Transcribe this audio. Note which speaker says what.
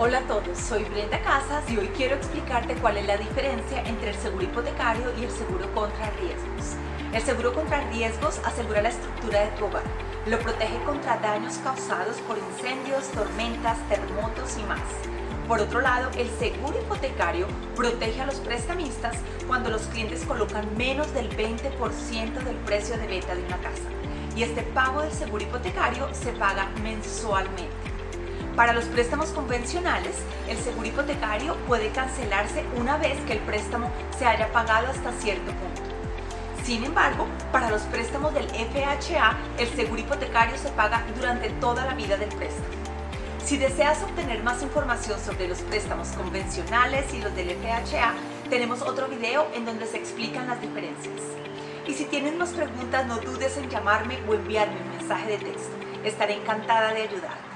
Speaker 1: Hola a todos, soy Brenda Casas y hoy quiero explicarte cuál es la diferencia entre el seguro hipotecario y el seguro contra riesgos. El seguro contra riesgos asegura la estructura de tu hogar, lo protege contra daños causados por incendios, tormentas, terremotos y más. Por otro lado, el seguro hipotecario protege a los prestamistas cuando los clientes colocan menos del 20% del precio de venta de una casa. Y este pago del seguro hipotecario se paga mensualmente. Para los préstamos convencionales, el seguro hipotecario puede cancelarse una vez que el préstamo se haya pagado hasta cierto punto. Sin embargo, para los préstamos del FHA, el seguro hipotecario se paga durante toda la vida del préstamo. Si deseas obtener más información sobre los préstamos convencionales y los del FHA, tenemos otro video en donde se explican las diferencias. Y si tienes más preguntas, no dudes en llamarme o enviarme un mensaje de texto. Estaré encantada de ayudarte.